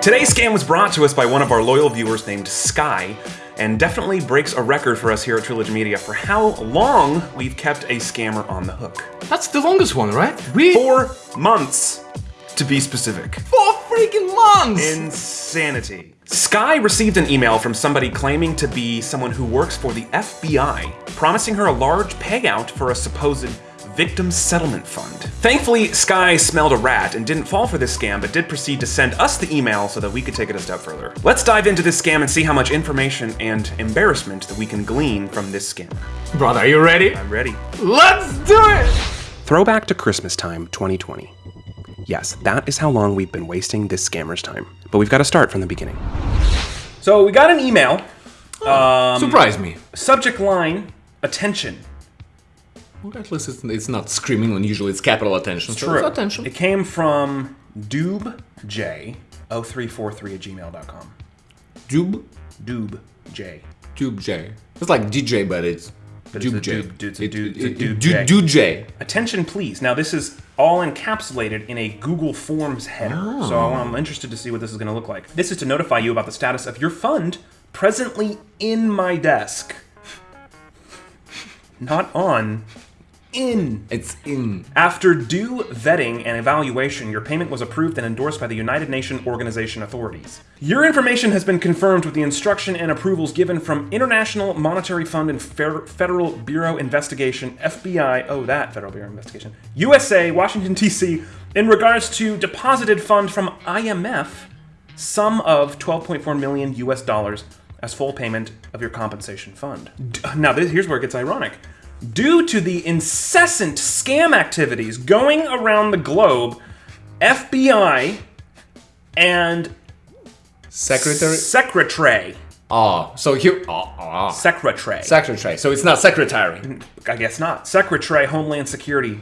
Today's scam was brought to us by one of our loyal viewers named Sky, and definitely breaks a record for us here at Trilogy Media for how long we've kept a scammer on the hook. That's the longest one, right? We Four months, to be specific. four freaking months. Insanity. Sky received an email from somebody claiming to be someone who works for the FBI, promising her a large payout for a supposed victim settlement fund. Thankfully, Sky smelled a rat and didn't fall for this scam, but did proceed to send us the email so that we could take it a step further. Let's dive into this scam and see how much information and embarrassment that we can glean from this scammer. Brother, are you ready? I'm ready. Let's do it. Throwback to Christmas time 2020. Yes, that is how long we've been wasting this scammer's time. But we've got to start from the beginning. So we got an email. Um, Surprise me. Subject line, attention. Well, at least it's, it's not screaming when usually it's capital attention. so True. it's attention. It came from doobj0343 at gmail.com. Doob, Doobj. Doob J. It's like DJ, but it's But it's Doob a J. doob- it's a It- doob- it- it's a it- doob doo- J. doo J. Attention, please. Now, this is all encapsulated in a Google Forms header. So oh. I'm interested to see what this is going to look like. This is to notify you about the status of your fund presently in my desk. Not on, in. It's in. After due vetting and evaluation, your payment was approved and endorsed by the United Nations Organization authorities. Your information has been confirmed with the instruction and approvals given from International Monetary Fund and Federal Bureau Investigation, FBI, oh, that Federal Bureau Investigation, USA, Washington, D.C., in regards to deposited fund from IMF, sum of 12.4 million US dollars as full payment of your compensation fund. Now, this, here's where it gets ironic. Due to the incessant scam activities going around the globe, FBI and Secretary. Secretary, Oh, so here. Oh, oh. Secretary, Secretary. So it's not secretary. I guess not, Secretary Homeland Security,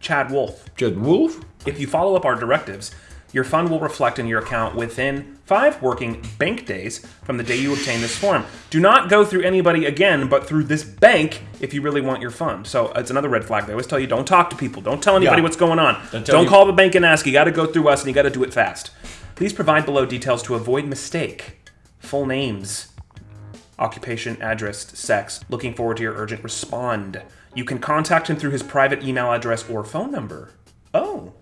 Chad Wolf. Just Wolf? If you follow up our directives, your fund will reflect in your account within five working bank days from the day you obtain this form. Do not go through anybody again, but through this bank if you really want your fund. So it's another red flag. They always tell you don't talk to people, don't tell anybody Yeah. what's going on, Don't don't, call the bank and ask. You got to go through us, and you got to do it fast. Please provide below details to avoid mistake. Full names, occupation, address, sex. Looking forward to your urgent respond. You can contact him through his private email address or phone number. Oh,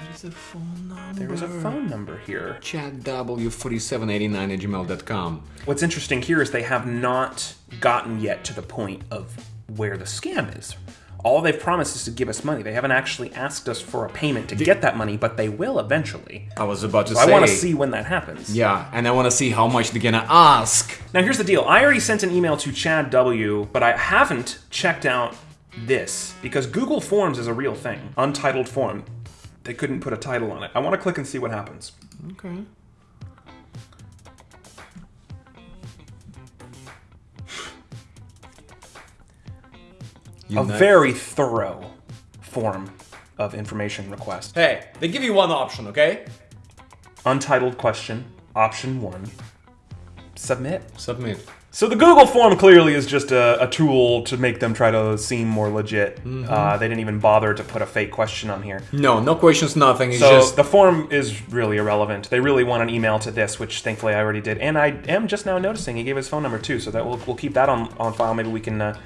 There is a phone number. there is a phone number here. ChatW4789 at gmail.com. What's interesting here is they have not gotten yet to the point of where the scam is. All they've promised is to give us money. They haven't actually asked us for a payment to get that money, but they will eventually. I was about to I say. I want to see when that happens. Yeah, and I want to see how much they're gonna ask. Now, here's the deal. I already sent an email to Chad W, but I haven't checked out this because Google Forms is a real thing. Untitled form. They couldn't put a title on it. I want to click and see what happens. Okay. A very thorough form of information request. Hey, they give you one option, okay? Untitled question, option one. Submit. Submit. So the Google form clearly is just a, a tool to make them try to seem more legit. Uh, they didn't even bother to put a fake question on here. No, no questions, nothing. It's So just the form is really irrelevant. They really want an email to this, which thankfully I already did. And I am just now noticing he gave his phone number too, so that we'll, we'll keep that on, on file. Maybe we can uh,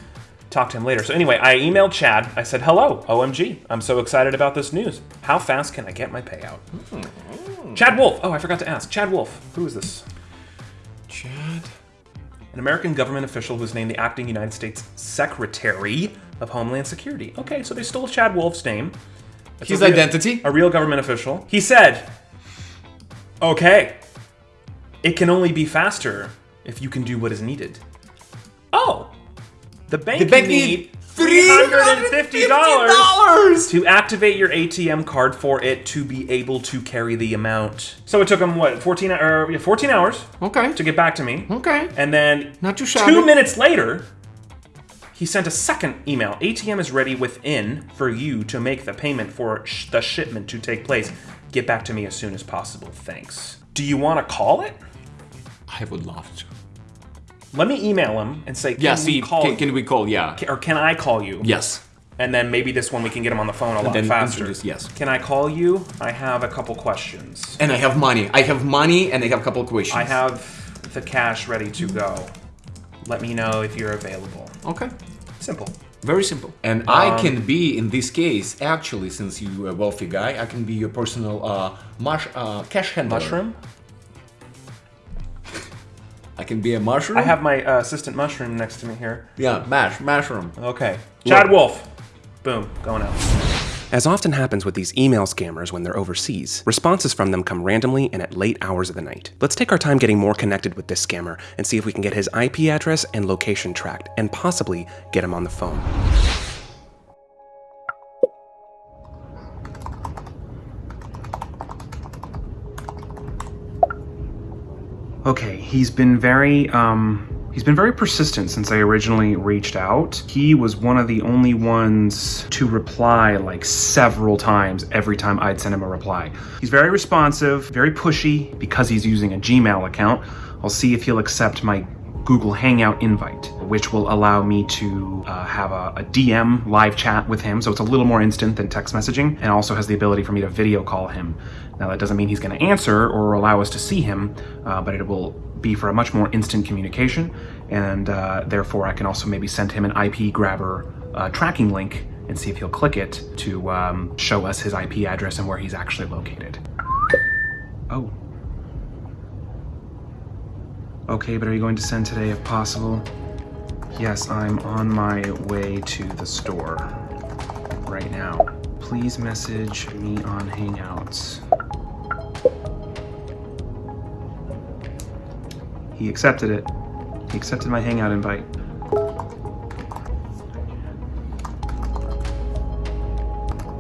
talk to him later. So anyway, I emailed Chad. I said, hello, OMG. I'm so excited about this news. How fast can I get my payout? Chad Wolf. Oh, I forgot to ask. Chad Wolf. Who is this? Chad. An American government official who's named the acting United States Secretary of Homeland Security. Okay, so they stole Chad Wolf's name. It's His a real- identity? A real government official. He said, okay, it can only be faster if you can do what is needed. Oh, the bank, The bank need need $350 $350. to activate your ATM card for it to be able to carry the amount. So it took him, what, 14, or, yeah, 14 hours Okay. to get back to me. Okay. And then Not too shabby. two minutes later, he sent a second email. ATM is ready within for you to make the payment for sh- the shipment to take place. Get back to me as soon as possible. Thanks. Do you want to call it? I would love to. Let me email him and say, can Yeah, see, call can, can we call? Yeah. or can I call you? Yes. and then maybe this one we can get him on the phone a lot faster. yes. Can I call you? I have a couple questions. And I have money. I have money and I have a couple questions. I have the cash ready to go. Let me know if you're available. Okay. Simple. Very simple. And Um, I can be, in this case, actually, since you're a wealthy guy, I can be your personal uh, mush, uh, cash handler. Mushroom? I can be a mushroom. I have my uh, assistant mushroom next to me here. Yeah, mash, mushroom. Okay. Chad Wolf. Boom. Going out. As often happens with these email scammers when they're overseas, responses from them come randomly and at late hours of the night. Let's take our time getting more connected with this scammer and see if we can get his IP address and location tracked, and possibly get him on the phone. Okay, he's been very um he's been very persistent since I originally reached out. He was one of the only ones to reply like several times every time I'd send him a reply. He's very responsive, very pushy because he's using a Gmail account. I'll see if he'll accept my Google Hangout invite, which will allow me to uh, have a, a DM live chat with him. So it's a little more instant than text messaging and also has the ability for me to video call him. Now, that doesn't mean he's going to answer or allow us to see him, uh, but it will be for a much more instant communication. And uh, therefore, I can also maybe send him an IP grabber uh, tracking link and see if he'll click it to um, show us his IP address and where he's actually located. Oh. Okay, but are you going to send today if possible? Yes, I'm on my way to the store right now. Please message me on Hangouts. He accepted it. He accepted my Hangout invite.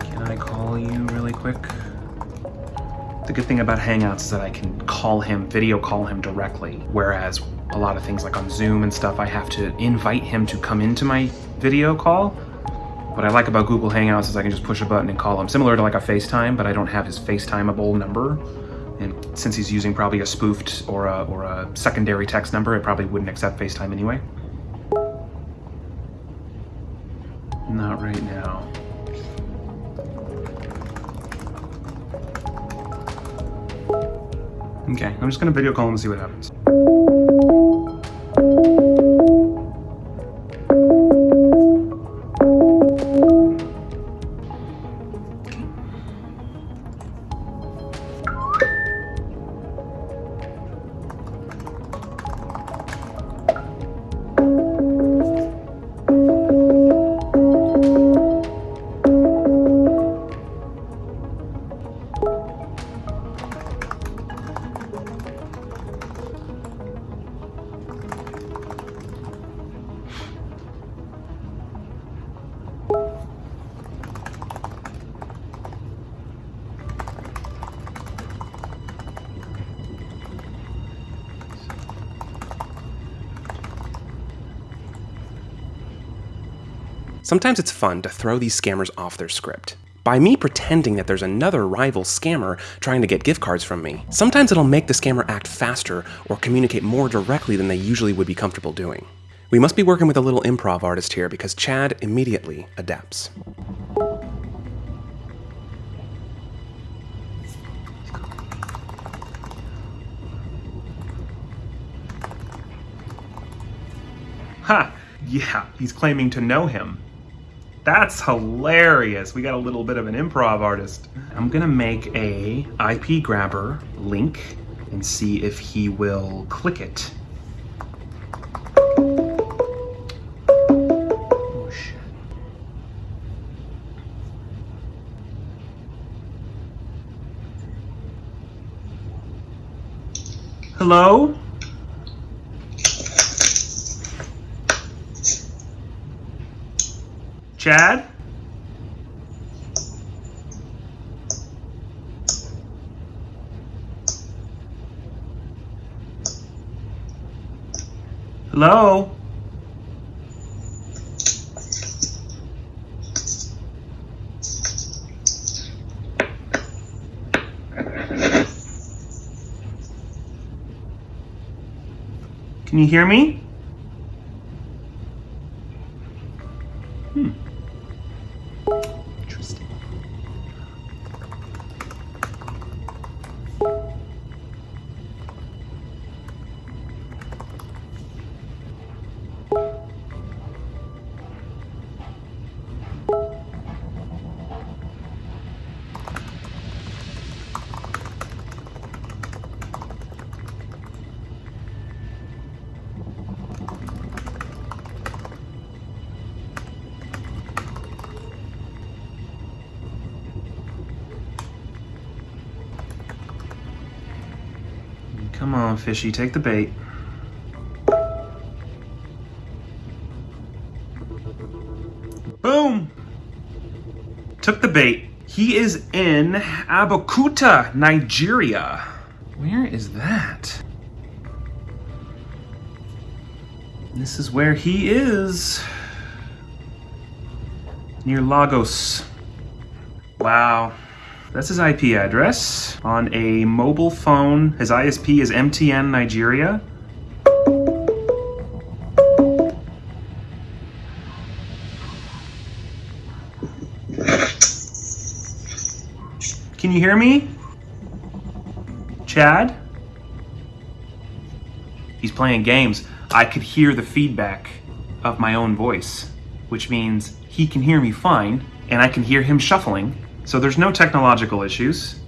Can I call you really quick? Good thing about Hangouts is that I can call him, video call him directly, whereas a lot of things like on Zoom and stuff, I have to invite him to come into my video call. What I like about Google Hangouts is I can just push a button and call him, similar to like a FaceTime, but I don't have his FaceTimeable number. And since he's using probably a spoofed or a, or a secondary text number, it probably wouldn't accept FaceTime anyway. I'm just gonna video call him and see what happens. Sometimes it's fun to throw these scammers off their script. By me pretending that there's another rival scammer trying to get gift cards from me, sometimes it'll make the scammer act faster or communicate more directly than they usually would be comfortable doing. We must be working with a little improv artist here because Chad immediately adapts. Ha! Yeah, he's claiming to know him. That's hilarious. We got a little bit of an improv artist. I'm gonna make a IP grabber link and see if he will click it. Hello? Chad? Hello? Can you hear me? Come on, fishy, take the bait. Boom! Took the bait. He is in Abeokuta, Nigeria. Where is that? This is where he is. Near Lagos. Wow. That's his IP address on a mobile phone. His ISP is MTN Nigeria. Can you hear me? Chad? He's playing games. I could hear the feedback of my own voice, which means he can hear me fine, and I can hear him shuffling. So there's no technological issues.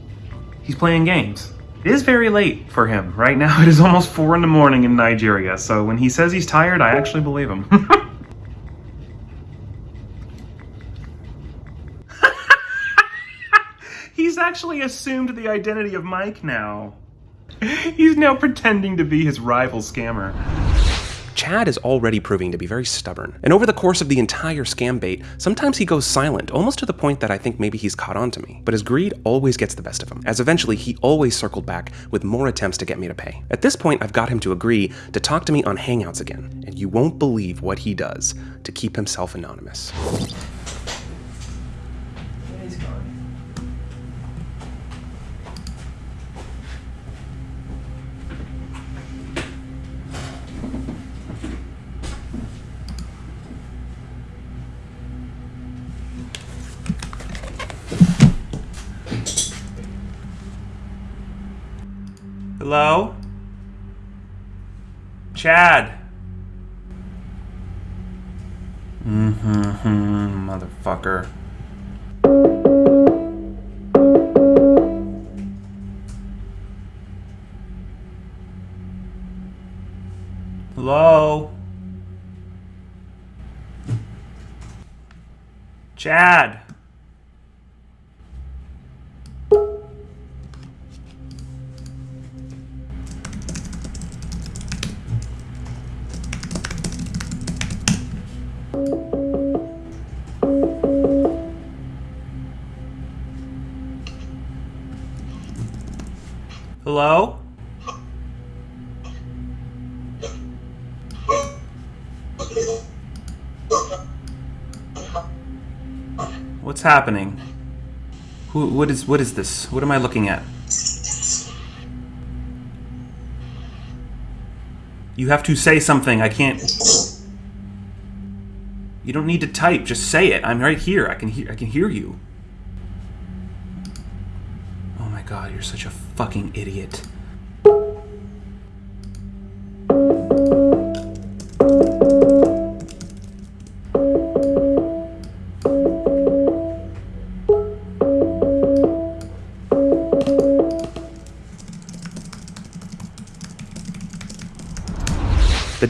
He's playing games. It is very late for him. Right now it is almost 4 in the morning in Nigeria, so when he says he's tired, I actually believe him. he's actually assumed the identity of Mike now. He's now pretending to be his rival scammer. Chad is already proving to be very stubborn, and over the course of the entire scam bait, sometimes he goes silent, almost to the point that I think maybe he's caught on to me. But his greed always gets the best of him, as eventually he always circled back with more attempts to get me to pay. At this point, I've got him to agree to talk to me on Hangouts again, and you won't believe what he does to keep himself anonymous. Hello? Chad. Mm-hmm, motherfucker. Hello? Chad. Hello? What's happening? Who, what is what is this? What am I looking at? You have to say something. I can't. You don't need to type. Just say it. I'm right here. I can hear. I can hear you. Oh my god, you're such a fucking idiot.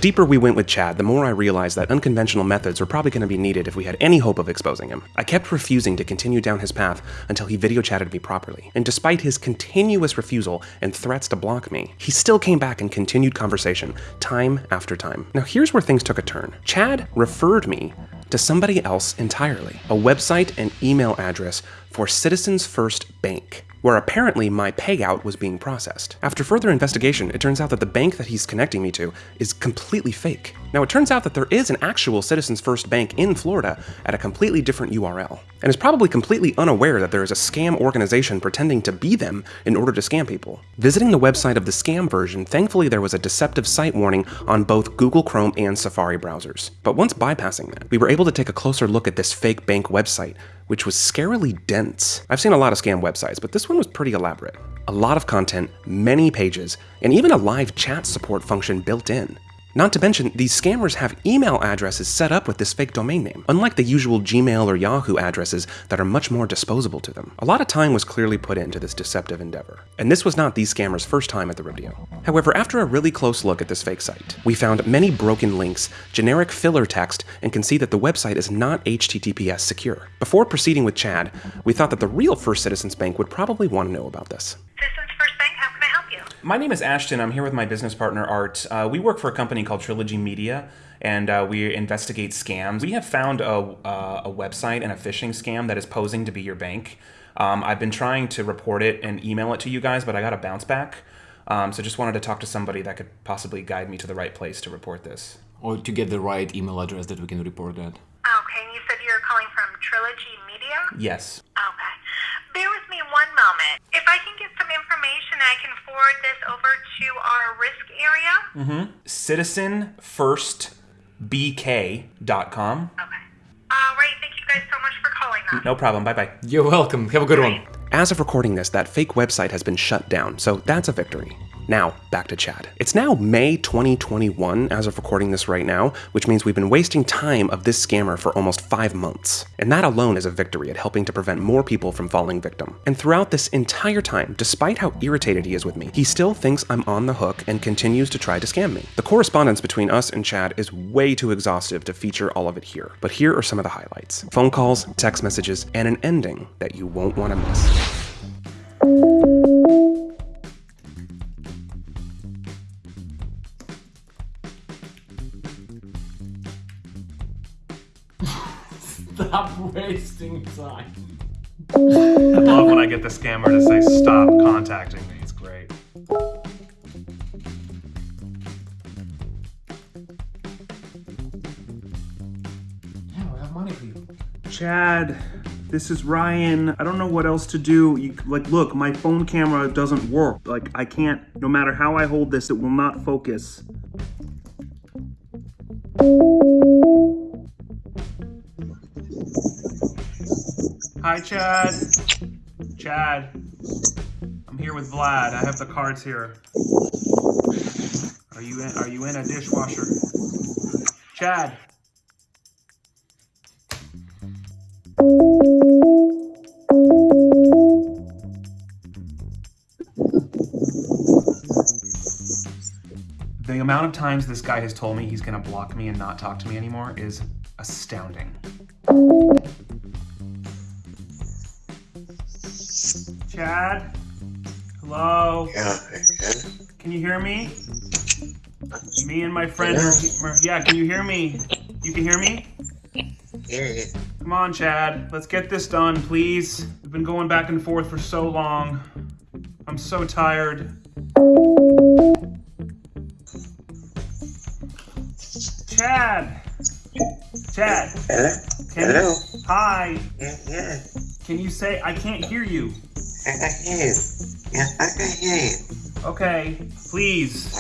Deeper we went with Chad, the more I realized that unconventional methods were probably going to be needed if we had any hope of exposing him. I kept refusing to continue down his path until he video chatted me properly, and despite his continuous refusal and threats to block me, he still came back and continued conversation, time after time. Now here's where things took a turn. Chad referred me to somebody else entirely, a website and email address for Citizens First Bank where apparently my payout was being processed. After further investigation, it turns out that the bank that he's connecting me to is completely fake. Now, it turns out that there is an actual Citizens First Bank in Florida at a completely different URL, and is probably completely unaware that there is a scam organization pretending to be them in order to scam people. Visiting the website of the scam version, thankfully there was a deceptive site warning on both Google Chrome and Safari browsers. But once bypassing that, we were able to take a closer look at this fake bank website, which was scarily dense. I've seen a lot of scam websites, but this one was pretty elaborate. A lot of content, many pages, and even a live chat support function built in. Not to mention, these scammers have email addresses set up with this fake domain name, unlike the usual Gmail or Yahoo addresses that are much more disposable to them. A lot of time was clearly put into this deceptive endeavor, and this was not these scammers' first time at the rodeo. However, after a really close look at this fake site, we found many broken links, generic filler text, and can see that the website is not HTTPS secure. Before proceeding with Chad, we thought that the real First Citizens Bank would probably want to know about this. Citizens First Bank, how can I help you? My name is Ashton. I'm here with my business partner, Art. Uh, we work for a company called Trilogy Media, and uh, we investigate scams. We have found a, uh, a website and a phishing scam that is posing to be your bank. Um, I've been trying to report it and email it to you guys, but I got a bounce back. Um, so just wanted to talk to somebody that could possibly guide me to the right place to report this. Or to get the right email address that we can report that. Okay, and you said you're calling from Trilogy Media? Yes. Okay. Bear with me one moment. If I can get some information, I can forward this over to our risk area. Mhm. citizenfirstbk.com. Okay. All right, thank you guys so much for calling us. No problem. Bye bye. You're welcome. Have a good one. As of recording this, that fake website has been shut down, so that's a victory. Now, back to Chad. It's now May 2021 as of recording this right now, which means we've been wasting time of this scammer for almost five months. And that alone is a victory at helping to prevent more people from falling victim. And throughout this entire time, despite how irritated he is with me, he still thinks I'm on the hook and continues to try to scam me. The correspondence between us and Chad is way too exhaustive to feature all of it here, but here are some of the highlights phone calls, text messages, and an ending that you won't want to miss. Stop wasting time. I love when I get the scammer to say stop contacting me. It's great. Yeah, we have money for you. Chad, this is Ryan. I don't know what else to do. You, like, look, my phone camera doesn't work. Like, I can't, no matter how I hold this, it will not focus. Hi, Chad. Chad. I'm here with Vlad. I have the cards here. Are you in, are you in a dishwasher? Chad. The amount of times this guy has told me he's gonna block me and not talk to me anymore is astounding. Chad? Hello? Yeah, yeah. Can you hear me? Me and my friend are- Yeah, can you hear me? You can hear me? yeah. Come on, Chad. Let's get this done, please. We've been going back and forth for so long. I'm so tired. Chad! Chad! Hello? Can Hello? You, hi! Yeah, yeah. Can you say, I can't hear you? I can hear you. Yeah, I can hear you. Okay, please.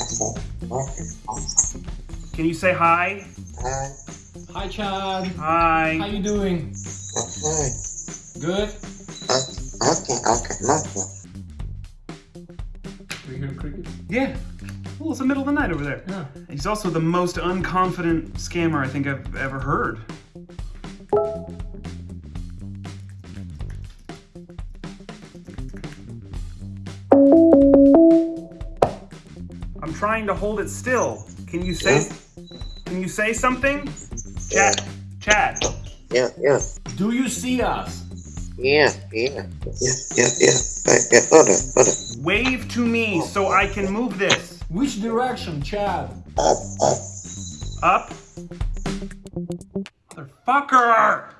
Can you say hi? Hi, Hi, Chad. Hi. How you doing? okay. Good. Okay, okay, okay. We hear crickets. Yeah. Well, it's the middle of the night over there. Yeah. He's also the most unconfident scammer I think I've ever heard. Trying to hold it still. Can you say Can you say something? Chad. Chad. Yeah, yeah. Do you see us? Yeah, yeah. Yeah, yeah, yeah. Right, yeah, hold on, hold on. Wave to me so I can move this. Which direction, Chad? Up, up. Up. Motherfucker!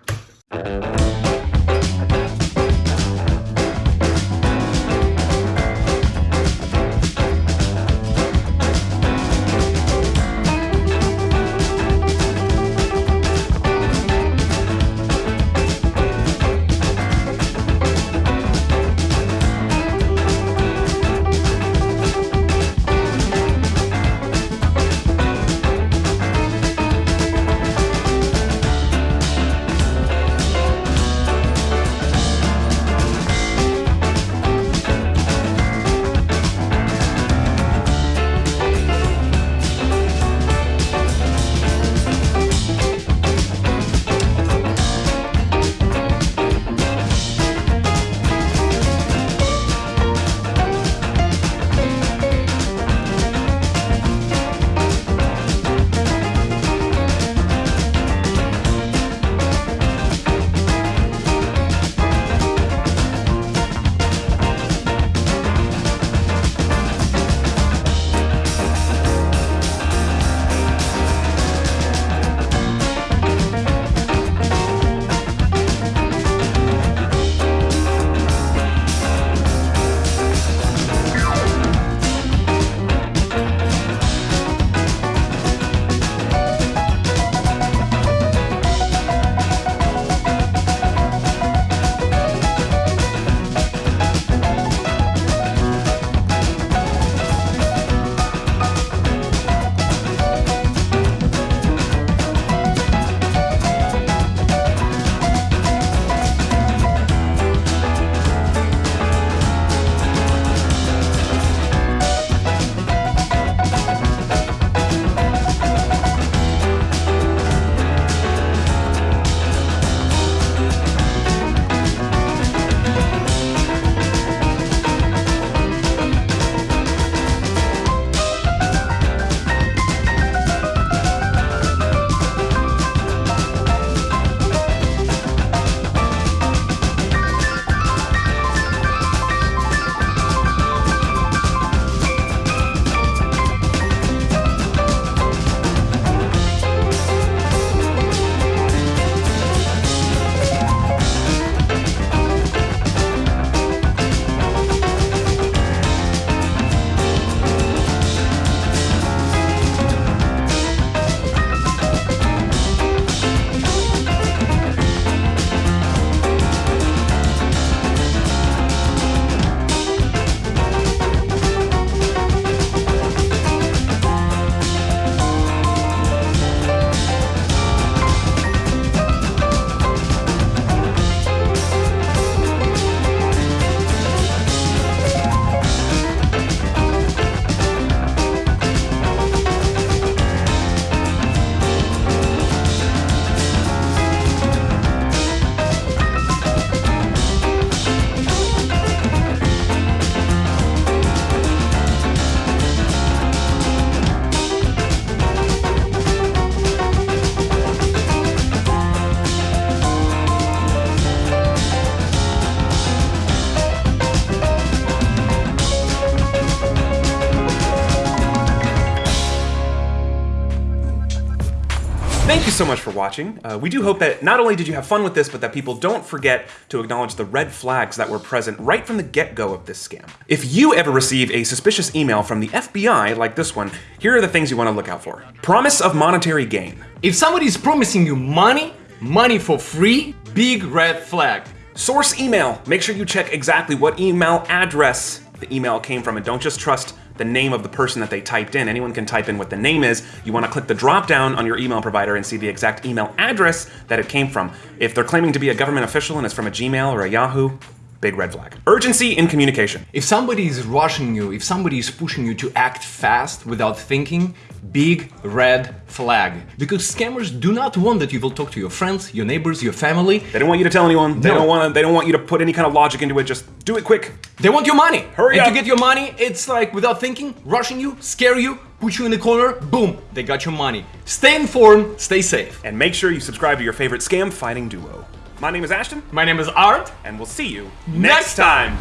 So much for watching. Uh, we do hope that not only did you have fun with this, but that people don't forget to acknowledge the red flags that were present right from the get-go of this scam. If you ever receive a suspicious email from the FBI like this one, here are the things you want to look out for. Promise of monetary gain. If somebody is promising you money, money for free, big red flag. Source email. Make sure you check exactly what email address the email came from and don't just trust the name of the person that they typed in. Anyone can type in what the name is. You want to click the drop down on your email provider and see the exact email address that it came from. If they're claiming to be a government official and it's from a Gmail or a Yahoo, big red flag. Urgency in communication. If somebody is rushing you, if somebody is pushing you to act fast without thinking, big red flag. Because scammers do not want that you will talk to your friends, your neighbors, your family. They don't want you to tell anyone. They No. don't want to. They don't want you to put any kind of logic into it. Just do it quick. They want your money. Hurry and up. to get your money, it's like without thinking, rushing you, scare you, put you in a corner, boom, they got your money. Stay informed, stay safe. And make sure you subscribe to your favorite scam fighting duo. My name is Ashton, My name is Art. and we'll see you Next time.